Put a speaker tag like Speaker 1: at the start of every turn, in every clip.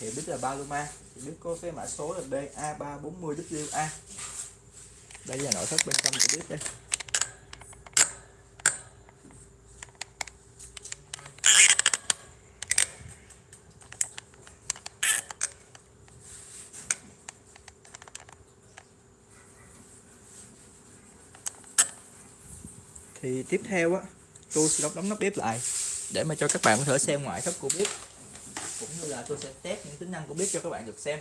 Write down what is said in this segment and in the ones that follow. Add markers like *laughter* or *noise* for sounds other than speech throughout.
Speaker 1: thì biết là Paloma thì biết có cái mã số là BA340WA đây là nội thất bên trong của bếp đây. Thì tiếp theo á, tôi sẽ đóng đóng nắp bếp lại để mà cho các bạn có thể xem ngoại thất của bếp là tôi sẽ test những tính năng của bếp cho các bạn được xem.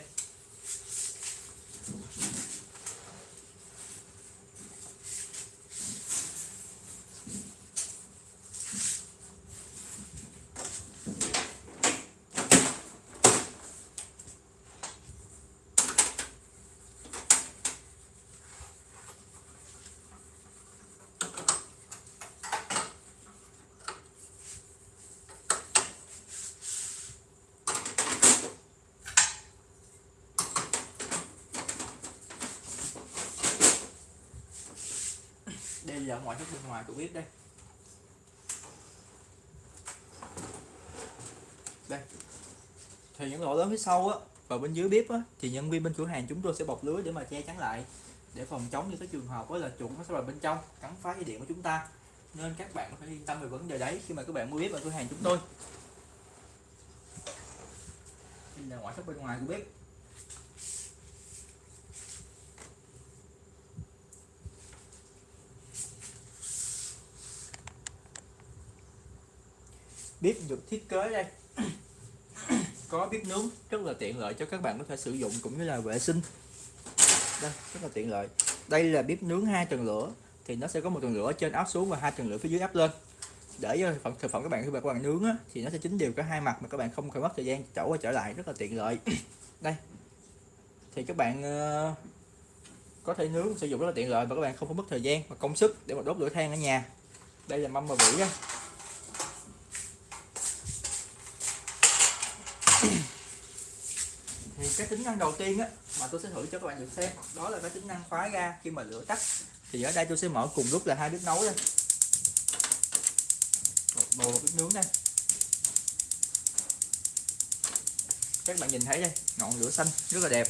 Speaker 1: Giờ là ngoại bên ngoài tôi bếp đây. Đây. Thì những lỗ lớn phía sau á và bên dưới bếp á, thì nhân viên bên cửa hàng chúng tôi sẽ bọc lưới để mà che chắn lại, để phòng chống những cái trường hợp đó là chuột nó sẽ vào bên trong, cắn phá dây điện của chúng ta. Nên các bạn phải yên tâm về vấn đề đấy khi mà các bạn mua bếp ở cửa hàng chúng tôi. Đây là ngoại thất bên ngoài của bếp. Bếp được thiết kế đây. *coughs* Có bếp nướng rất là tiện lợi cho các bạn có thể sử dụng cũng như là vệ sinh. Đây rất là tiện lợi. Đây là bếp nướng hai tầng lửa thì nó sẽ có một tầng lửa trên áp xuống và hai tầng lửa phía dưới áp lên. Để cho thực phẩm các bạn khi mà các bạn nướng á, thì nó sẽ chín đều cả hai mặt mà các bạn không phải mất thời gian chỗ qua trở lại rất là tiện lợi. *coughs* Đây. Thì các bạn uh, có thể nướng sử dụng rất là tiện lợi và các bạn không phải mất thời gian và công sức để mà đốt lửa than ở nhà. Đây là mâm và vỉ đây cái tính năng đầu tiên á, mà tôi sẽ thử cho các bạn được xem. Đó là cái tính năng khóa ga khi mà lửa tắt. Thì ở đây tôi sẽ mở cùng lúc là hai bếp nấu đây. Một bầu bếp nướng đây. Các bạn nhìn thấy đây, ngọn lửa xanh rất là đẹp.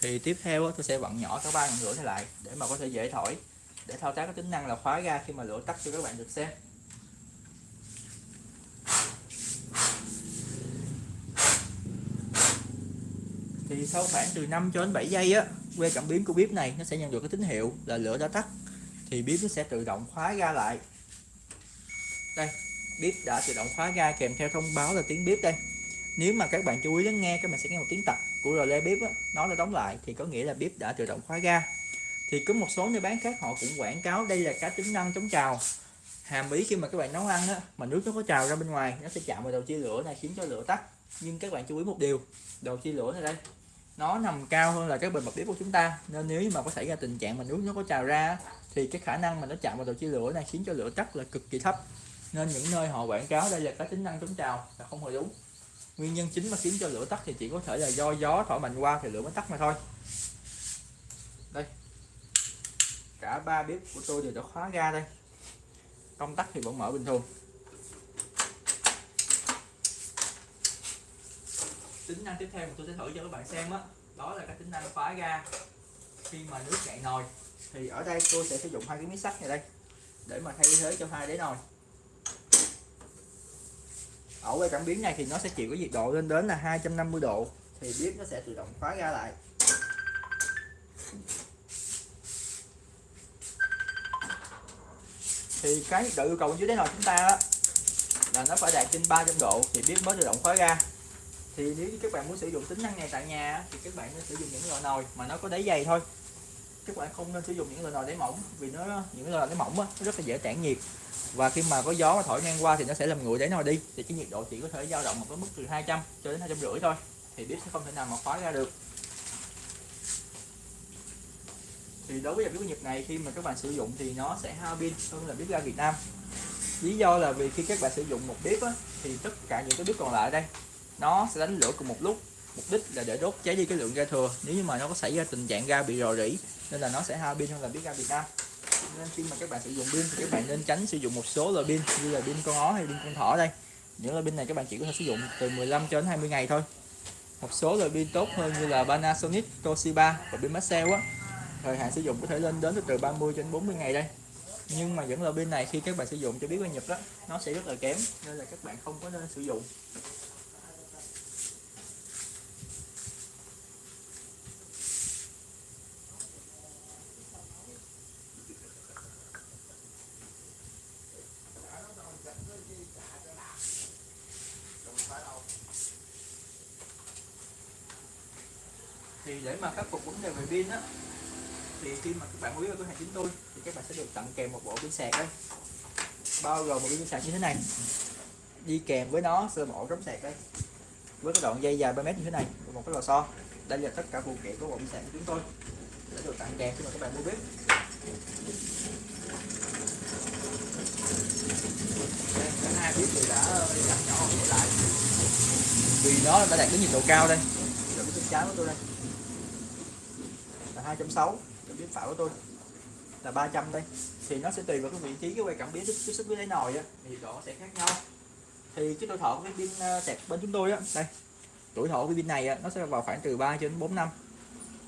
Speaker 1: Thì tiếp theo tôi sẽ vặn nhỏ cả ba ngọn lửa này lại để mà có thể dễ thổi, để thao tác cái tính năng là khóa ga khi mà lửa tắt cho các bạn được xem. Thì sau khoảng từ 5 cho đến 7 giây á que cảm biến của bếp này nó sẽ nhận được cái tín hiệu là lửa đã tắt. Thì bếp nó sẽ tự động khóa ga lại. Đây bếp đã tự động khóa ga kèm theo thông báo là tiếng bếp đây. Nếu mà các bạn chú ý lắng nghe các bạn sẽ nghe một tiếng tặc của rờ le bếp á, nó đã đóng lại thì có nghĩa là bếp đã tự động khóa ga. Thì có một số nơi bán khác họ cũng quảng cáo đây là cái tính năng chống trào. Hàm ý khi mà các bạn nấu ăn á, mà nước nó có trào ra bên ngoài nó sẽ chạm vào đầu chia lửa này khiến cho lửa tắt. Nhưng các bạn chú ý một điều đầu chia lửa này đây nó nằm cao hơn là cái bề mặt bếp của chúng ta. Nên nếu mà có xảy ra tình trạng mà nước nó có trào ra thì cái khả năng mà nó chạm vào đầu chia lửa này khiến cho lửa tắt là cực kỳ thấp. Nên những nơi họ quảng cáo đây là cái tính năng chống trào là không hề đúng. Nguyên nhân chính mà khiến cho lửa tắt thì chỉ có thể là do gió thổi mạnh qua thì lửa mới tắt mà thôi. Đây. Cả ba bếp của tôi đều đã khóa ga đây. Công tắc thì vẫn mở bình thường. Tính năng tiếp theo mà tôi sẽ thử cho các bạn xem á đó, đó là cái tính năng khóa ga. Khi mà nước cạn nồi thì ở đây tôi sẽ sử dụng hai cái miếng sắt này đây để mà thay thế cho hai đế nồi. Ở cái cảm biến này thì nó sẽ chịu cái nhiệt độ lên đến là 250 độ thì bếp nó sẽ tự động khóa ga lại. Thì cái nhiệt độ yêu cầu dưới đáy nồi chúng ta đó, là nó phải đạt trên 300 độ thì bếp mới tự động khóa ga thì nếu các bạn muốn sử dụng tính năng này tại nhà thì các bạn nên sử dụng những loại nồi mà nó có đáy dày thôi. Các bạn không nên sử dụng những loại nồi đáy mỏng vì nó những loại đáy mỏng á, nó rất là dễ tản nhiệt. Và khi mà có gió mà thổi ngang qua thì nó sẽ làm nguội đáy nồi đi. Thì cái nhiệt độ chỉ có thể dao động một cái mức từ 200 cho đến 250 thôi. Thì bếp sẽ không thể nào mà khóa ra được. Thì đối với dòng bếp Nhật này khi mà các bạn sử dụng thì nó sẽ hao pin hơn là bếp ga Việt Nam. Lý do là vì khi các bạn sử dụng một bếp á, thì tất cả những cái bếp còn lại đây nó sẽ đánh lửa cùng một lúc. Mục đích là để đốt cháy đi cái lượng ga thừa. Nếu như mà nó có xảy ra tình trạng ga bị rò rỉ nên là nó sẽ hao pin hơn là biết ga Việt Nam. Nên khi mà các bạn sử dụng pin thì các bạn nên tránh sử dụng một số loại pin như là pin con ó hay pin con thỏ đây. Những loại pin này các bạn chỉ có thể sử dụng từ 15 cho đến 20 ngày thôi. Một số loại pin tốt hơn như là Panasonic, Toshiba và pin Maxell á. Thời hạn sử dụng có thể lên đến từ 30 đến 40 ngày đây. Nhưng mà những loại pin này khi các bạn sử dụng cho biết qua Nhật đó nó sẽ rất là kém nên là các bạn không có nên sử dụng. Để mà khắc phục vấn đề về pin á, thì khi mà các bạn mua vào cửa hàng chúng tôi, thì các bạn sẽ được tặng kèm một bộ pin sạc đây. Bao gồm một pin sạc như thế này, đi kèm với nó sơ bộ cắm sạc đây, với cái đoạn dây dài 3 mét như thế này, và một cái lò xo. Đây là tất cả phụ kiện của bộ pin sạc của chúng tôi để được tặng kèm khi mà các bạn mua bếp. Cái cả hai bếp thì đã đặt nhỏ lại. Vì nó đã đạt đến nhiệt độ cao đây. Rồi cái chân trái của tôi đây là 260 cái bếp phải của tôi là 300 đây. Thì nó sẽ tùy vào cái vị trí cái quay cảm biến tiếp xúc với đáy nồi á. Thì độ sẽ khác nhau. Thì cái tuổi thọ của cái pin ờ, sạc bên chúng tôi á đây. Tuổi thọ của pin này á, nó sẽ vào khoảng từ 3 đến 4 năm.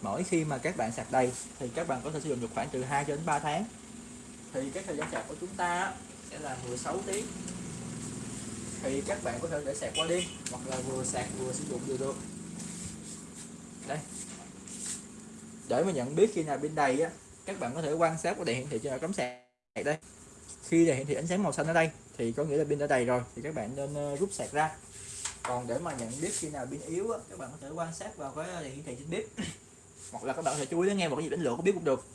Speaker 1: Mỗi khi mà các bạn sạc đầy thì các bạn có thể sử dụng được khoảng từ 2 đến 3 tháng. Thì cái thời gian sạc của chúng ta sẽ là 16 tiếng. Thì các bạn có thể để sạc qua đêm hoặc là vừa sạc vừa sử dụng đều được. Đây để mà nhận biết khi nào pin đầy á các bạn có thể quan sát qua đèn hiển thị trên cắm sạc đây. Khi đèn hiển thị ánh sáng màu xanh ở đây thì có nghĩa là pin đã đầy rồi thì các bạn nên ờ, rút sạc ra. Còn để mà nhận biết khi nào pin yếu á, các bạn có thể quan sát vào cái ờ, đèn hiển thị trên bếp *coughs* hoặc là các bạn có thể chú ý đến nghe một cái nhịp đánh lửa của bếp cũng được.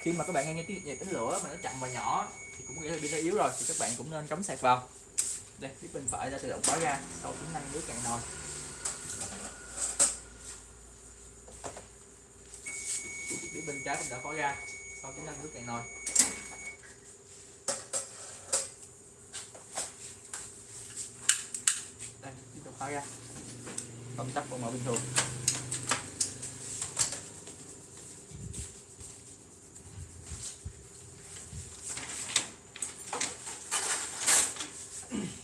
Speaker 1: Khi mà các bạn nghe tiếng nhịp đánh lửa mà nó chậm và nhỏ thì cũng nghĩa là pin đã yếu rồi thì các bạn cũng nên cắm sạc vào. Đây phía bên phải đã tự động khóa ra sau tính năng nước cạn nồi. Phía bên trái cũng đã có ra sau tính năng nước cạn nồi. Đây, tiếp tục khóa ra công tắc còn mở bình thường. *coughs*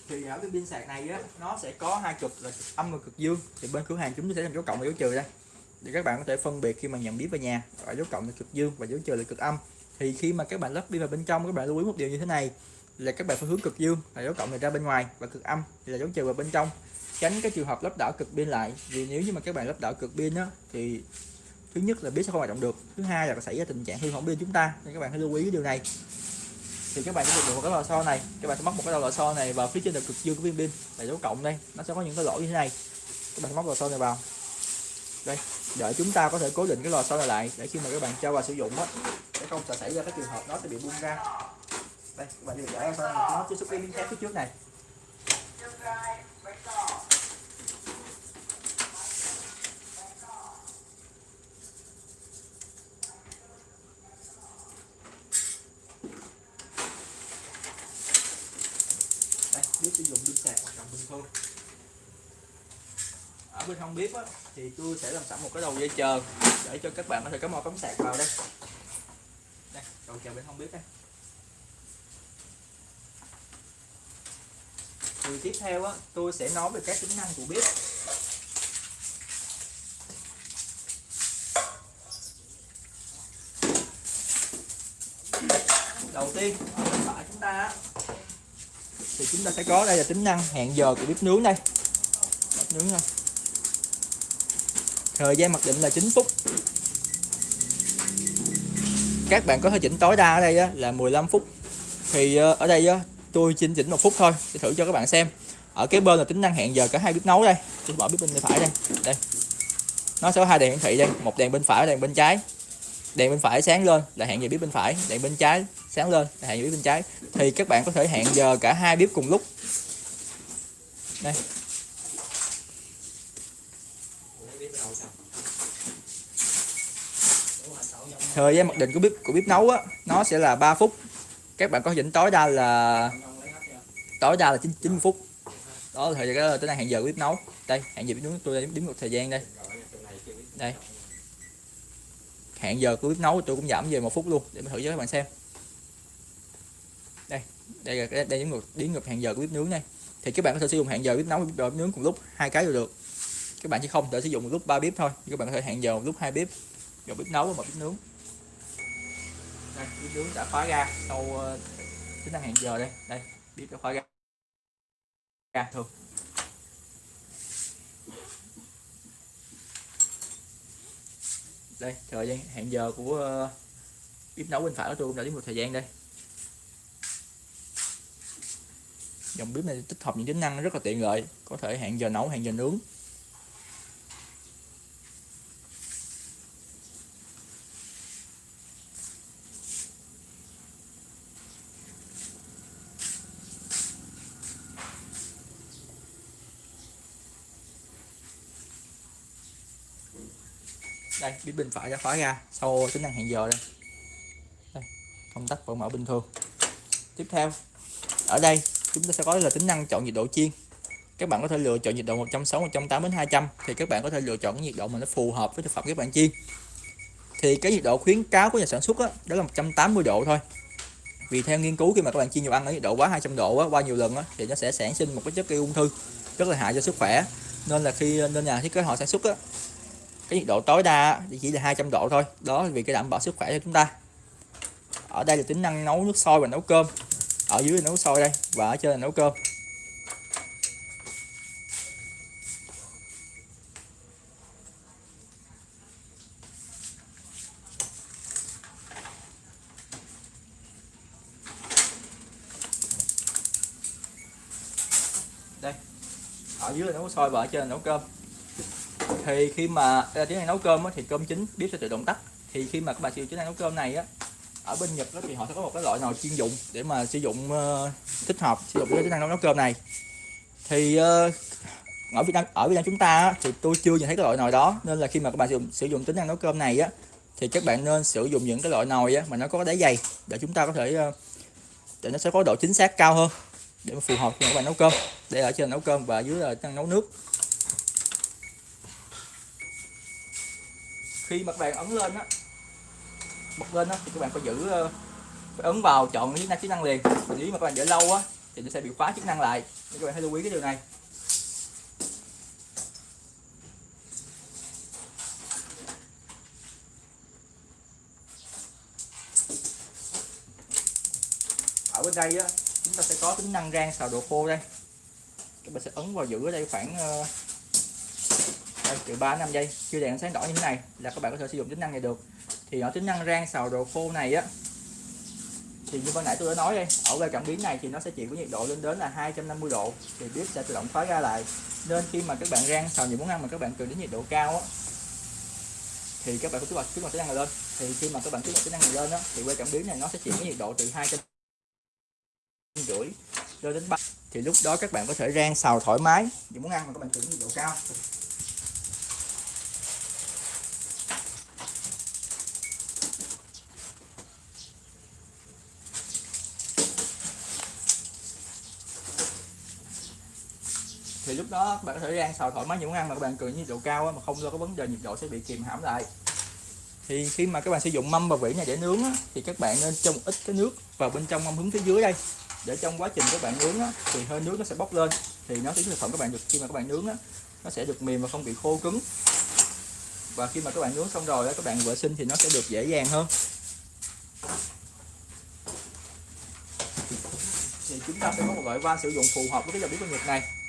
Speaker 1: Thì ở cái pin sạc này á, nó sẽ có hai cực là cực âm và cực dương. Thì bên cửa hàng chúng tôi sẽ làm dấu cộng và dấu trừ đây để các bạn có thể phân biệt khi mà nhận biết về nhà, ở dấu cộng là cực dương và dấu trừ là cực âm. Thì khi mà các bạn lắp đi vào bên trong, các bạn lưu ý một điều như thế này, là các bạn phải hướng cực dương là dấu cộng này ra bên ngoài và cực âm thì là dấu trừ vào bên trong. Tránh cái trường hợp lắp đảo cực pin lại, vì nếu như mà các bạn lắp đảo cực pin á, thì thứ nhất là biết sẽ không hoạt động được, thứ hai là xảy ra tình trạng hư hỏng pin chúng ta, nên các bạn hãy lưu ý cái điều này. Thì các bạn sẽ được một cái lò xo này, các bạn sẽ móc một cái lò xo này vào phía trên là cực dương của viên pin là dấu cộng đây, nó sẽ có những cái lỗ như thế này. Các bạn móc lò xo này vào đây để chúng ta có thể cố định cái lò xo này lại. Để khi mà các bạn cho vào sử dụng á, sẽ không sẽ xảy ra cái trường hợp nó sẽ bị bung ra. Đây, các bạn điều giải ra nó tiếp xúc cái miếng thép phía trước này đây biết sử dụng pin sạc hoạt động bình thường ở bên không biết á, thì tôi sẽ làm sẵn một cái đầu dây chờ để cho các bạn có thể cắm mò cắm sạc vào đây. Đây đầu chờ bên không biết đây. Thì tiếp theo á, tôi sẽ nói về các tính năng của bếp đầu tiên ở bên phải chúng ta á, thì chúng ta sẽ có đây là tính năng hẹn giờ của bếp nướng đây. Bếp nướng nha thời gian mặc định là 9 phút. Các bạn có thể chỉnh tối đa ở đây á, là 15 phút. Thì ờ, ở đây á, tôi chỉnh chỉnh một phút thôi để thử cho các bạn xem. Ở cái bên là tính năng hẹn giờ cả hai bếp nấu đây. Tôi bỏ bếp bên phải đây. Đây. Nó sẽ có hai đèn hiển thị đây một đèn bên phải đèn bên trái. Đèn bên phải sáng lên là hẹn giờ bếp bên phải đèn bên trái sáng lên là hẹn giờ bếp bên trái. Thì các bạn có thể hẹn giờ cả hai bếp cùng lúc. Đây. Thời gian mặc định của bếp của bếp nấu á nó sẽ là 3 phút. Các bạn có chỉnh tối đa là tối đa là 9, 90 phút. Đó là thời gian cái tính hẹn giờ của bếp nấu. Đây hẹn giờ bếp nấu tôi đếm một thời gian đây. Đây. Hẹn giờ của bếp nấu tôi cũng giảm về một phút luôn để mình thử cho các bạn xem. Đây đây là đây đếm ngược đếm ngược hẹn giờ của bếp nướng này thì các bạn có thể sử dụng hẹn giờ bếp nấu và bếp nướng cùng lúc hai cái đều được. Các bạn chỉ không thể sử dụng một lúc ba bếp thôi các bạn có thể hẹn giờ một lúc hai bếp. Một bếp nấu và một bếp nướng đây bếp nướng đã khóa ra sau ờ, tính năng hẹn giờ đây. Đây bếp đã khóa ra ra thường đây, thời gian hẹn giờ của ờ, bếp nấu bên phải của tôi cũng đã đến một thời gian đây. Dòng bếp này tích hợp những tính năng rất là tiện lợi. Có thể hẹn giờ nấu, hẹn giờ nướng đây bếp bên phải ra khóa ra. Sau tính năng hẹn giờ đây, đây công tắc vẫn mở bình thường. Tiếp theo ở đây chúng ta sẽ có là tính năng chọn nhiệt độ chiên. Các bạn có thể lựa chọn nhiệt độ 160 180 đến 200 thì các bạn có thể lựa chọn cái nhiệt độ mà nó phù hợp với thực phẩm các bạn chiên. Thì cái nhiệt độ khuyến cáo của nhà sản xuất đó, đó là 180 độ thôi. Vì theo nghiên cứu khi mà các bạn chiên nhiều ăn ở nhiệt độ quá 200 độ á, qua nhiều lần á, thì nó sẽ sản sinh một cái chất gây ung thư rất là hại cho sức khỏe. Nên là khi nên nhà thiết kế họ sản xuất á, cái nhiệt độ tối đa chỉ là 200 độ thôi. Đó vì cái đảm bảo sức khỏe cho chúng ta. Ở đây là tính năng nấu nước sôi và nấu cơm. Ở dưới là nấu sôi đây, và ở trên là nấu cơm. Đây. Ở dưới là nấu sôi và ở trên là nấu cơm thì khi mà à, tiếng đang nấu cơm á, thì cơm chín bếp sẽ tự động tắt. Thì khi mà các bạn sử dụng tiếng năng nấu cơm này á ở bên Nhật đó thì họ sẽ có một cái loại nồi chuyên dụng để mà sử dụng uh, thích hợp sử dụng cái tính năng nấu, cơm này. Thì uh, ở Việt Nam ở Việt Nam chúng ta á, thì tôi chưa nhìn thấy cái loại nồi đó nên là khi mà các bạn sử dụng sử dụng tính năng nấu cơm này á thì các bạn nên sử dụng những cái loại nồi á, mà nó có đáy dày để chúng ta có thể uh, để nó sẽ có độ chính xác cao hơn để mà phù hợp cho các bạn nấu cơm để ở trên nấu cơm và dưới là nấu nước. Khi mà các bạn ấn lên á, bật lên á, thì các bạn phải giữ ờ, phải ấn vào chọn chức năng chức năng liền. Nếu mà các bạn để lâu á, thì nó sẽ bị khóa chức năng lại. Nên các bạn hãy lưu ý cái điều này. Ở bên đây á, chúng ta sẽ có tính năng rang xào đồ khô đây. Các bạn sẽ ấn vào giữ ở đây khoảng ờ, từ 3 5 giây. Chưa đèn sáng đỏ như thế này là các bạn có thể sử dụng tính năng này được. Thì ở tính năng rang xào đồ khô này á, thì như ban nãy tôi đã nói đây, ở ga cảm biến này thì nó sẽ chịu với nhiệt độ lên đến là 250 độ, thì bếp sẽ tự động khóa ra lại. Nên khi mà các bạn rang xào những món ăn mà các bạn cần đến nhiệt độ cao á, thì các bạn có kích hoạt kích hoạt tính năng này lên. Thì khi mà các bạn kích hoạt tính năng này lên á, thì que cảm biến này nó sẽ chịu với nhiệt độ từ hai trăm rưỡi lên đến ba thì lúc đó các bạn có thể rang xào thoải mái những món ăn mà các bạn cần nhiệt độ cao. Thì lúc đó các bạn có thể rang xào thoải mái những món ăn mà các bạn cần nhiệt độ cao mà không do có vấn đề nhiệt độ sẽ bị kìm hãm lại. Thì khi mà các bạn sử dụng mâm và vỉ này để nướng á, thì các bạn nên trong ít cái nước vào bên trong mâm hướng phía dưới đây. Để trong quá trình các bạn nướng á, thì hơi nước nó sẽ bốc lên thì nó sẽ thực phẩm các bạn được khi mà các bạn nướng á, nó sẽ được mềm và không bị khô cứng. Và khi mà các bạn nướng xong rồi á, các bạn vệ sinh thì nó sẽ được dễ dàng hơn. Thì chúng ta sẽ có một loại van sử dụng phù hợp với cái dòng bếp công nghiệp này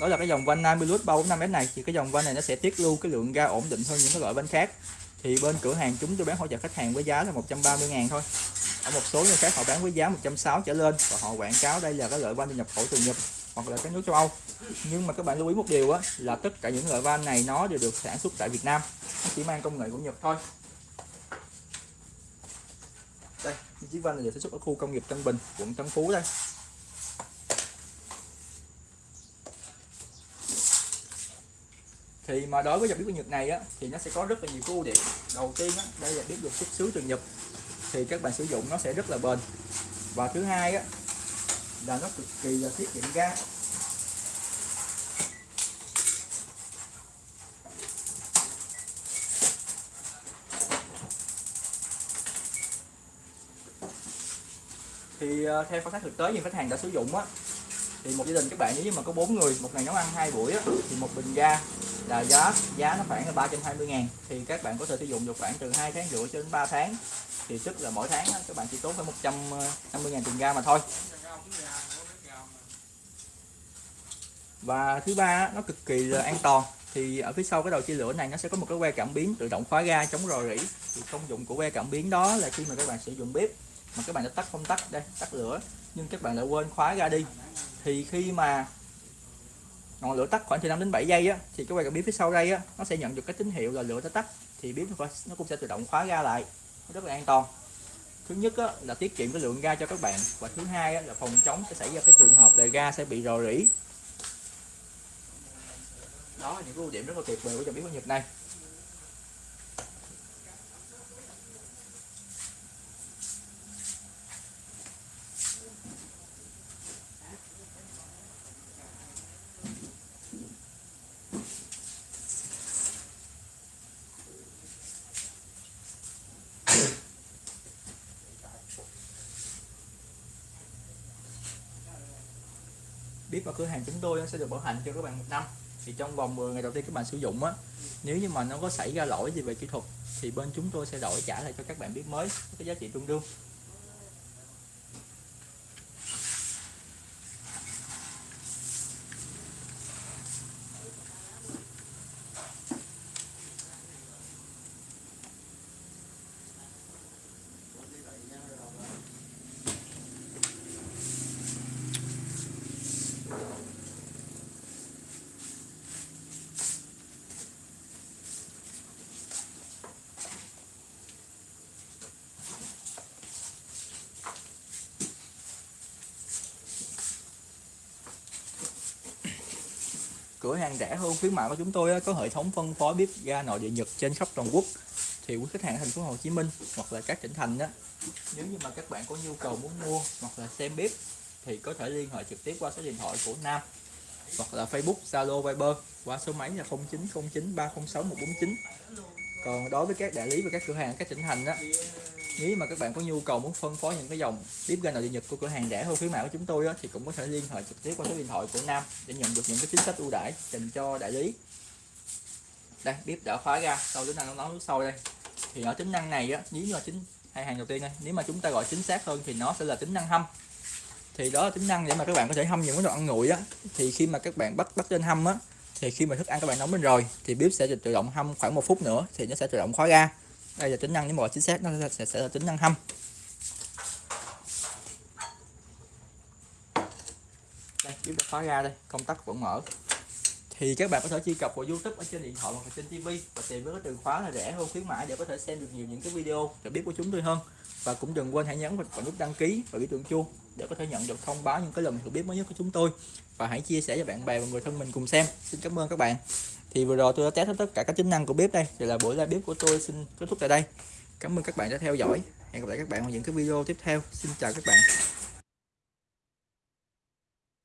Speaker 1: đó là cái dòng van Namilus 345S này. Thì cái dòng van này nó sẽ tiết lưu cái lượng ga ổn định hơn những cái loại van khác. Thì bên cửa hàng chúng tôi bán hỗ trợ khách hàng với giá là 130 ngàn thôi. Ở một số nơi khác họ bán với giá 160 trở lên và họ quảng cáo đây là cái loại van nhập khẩu từ Nhật hoặc là các nước châu Âu. Nhưng mà các bạn lưu ý một điều á, là tất cả những loại van này nó đều được sản xuất tại Việt Nam. Nó chỉ mang công nghệ của Nhật thôi. Đây, chiếc van này được sản xuất ở khu công nghiệp Tân Bình, quận Tân Phú đây. Thì mà đối với dòng bếp của Nhật này á thì nó sẽ có rất là nhiều ưu điểm. Đầu tiên á đây là bếp được xuất xứ từ Nhật thì các bạn sử dụng nó sẽ rất là bền. Và thứ hai á là nó cực kỳ là tiết kiệm ga. Thì ờ, theo quan sát thực tế như khách hàng đã sử dụng á thì một gia đình các bạn nếu như mà có bốn người một ngày nấu ăn hai buổi á, thì một bình ga là giá giá nó khoảng là 320 ngàn. Thì các bạn có thể sử dụng được khoảng từ 2 tháng rưỡi cho đến 3 tháng. Thì tức là mỗi tháng các bạn chỉ tốn phải 150 ờ, ngàn tiền ga mà thôi. Và thứ ba nó cực kỳ là an toàn. Thì ở phía sau cái đầu chia lửa này nó sẽ có một cái que cảm biến tự động khóa ga chống rò rỉ. Thì công dụng của que cảm biến đó là khi mà các bạn sử dụng bếp mà các bạn đã tắt công tắc đây, tắt lửa, nhưng các bạn lại quên khóa ga đi. Thì khi mà ngọn lửa tắt khoảng từ 5 đến 7 giây á thì cái que cảm biến phía sau đây á nó sẽ nhận được cái tín hiệu là lửa đã tắt thì bếp nó cũng sẽ tự động khóa ga lại rất là an toàn. Thứ nhất á, là tiết kiệm cái lượng ga cho các bạn và thứ hai á, là phòng chống sẽ xảy ra cái trường hợp là ga sẽ bị rò rỉ. Đó là những ưu điểm rất là tuyệt vời của dòng bếp của Nhật này. Biết vào cửa hàng chúng tôi sẽ được bảo hành cho các bạn một năm. Thì trong vòng 10 ngày đầu tiên các bạn sử dụng á, nếu như mà nó có xảy ra lỗi gì về kỹ thuật, thì bên chúng tôi sẽ đổi trả lại cho các bạn biết mới cái giá trị tương đương. Cửa hàng rẻ hơn khuyến mại của chúng tôi có hệ thống phân phối bếp ga nội địa Nhật trên khắp toàn quốc. Thì quý khách hàng thành phố Hồ Chí Minh hoặc là các tỉnh thành đó nếu như mà các bạn có nhu cầu muốn mua hoặc là xem bếp thì có thể liên hệ trực tiếp qua số điện thoại của Nam hoặc là Facebook, Zalo, Viber qua số máy là 0909 306 149 còn đối với các đại lý và các cửa hàng các tỉnh thành đó nếu mà các bạn có nhu cầu muốn phân phối những cái dòng bếp ga nội địa nhật của cửa hàng rẻ hơn khuyến mại của chúng tôi á, thì cũng có thể liên hệ trực tiếp qua số điện thoại của Nam để nhận được những cái chính sách ưu đãi dành cho đại lý. Đây bếp đã khóa ra sau tính năng nó nóng nước sôi đây. Thì ở tính năng này á nếu như là chính hai hàng đầu tiên đây nếu mà chúng ta gọi chính xác hơn thì nó sẽ là tính năng hâm. Thì đó là tính năng để mà các bạn có thể hâm những cái đồ ăn nguội á. Thì khi mà các bạn bắt bắt lên hâm á thì khi mà thức ăn các bạn nóng lên rồi thì bếp sẽ tự động hâm khoảng một phút nữa thì nó sẽ tự động khóa ra đây là tính năng nếu mà chính xác nó sẽ, sẽ là tính năng hâm. Đây chúng ta khóa ra đây công tắc vẫn mở. Thì các bạn có thể truy cập vào YouTube ở trên điện thoại hoặc trên TV và tìm với cái từ khóa là rẻ hơn khuyến mãi để có thể xem được nhiều những cái video để biết của chúng tôi hơn. Và cũng đừng quên hãy nhấn vào nút đăng ký và biểu tượng chuông để có thể nhận được thông báo những cái lần hiểu bếp mới nhất của chúng tôi. Và hãy chia sẻ cho bạn bè và người thân mình cùng xem. Xin cảm ơn các bạn thì vừa rồi tôi đã test hết tất cả các tính năng của bếp đây. Thì là buổi live bếp của tôi xin kết thúc tại đây. Cảm ơn các bạn đã theo dõi. Hẹn gặp lại các bạn ở những cái video tiếp theo. Xin chào các bạn.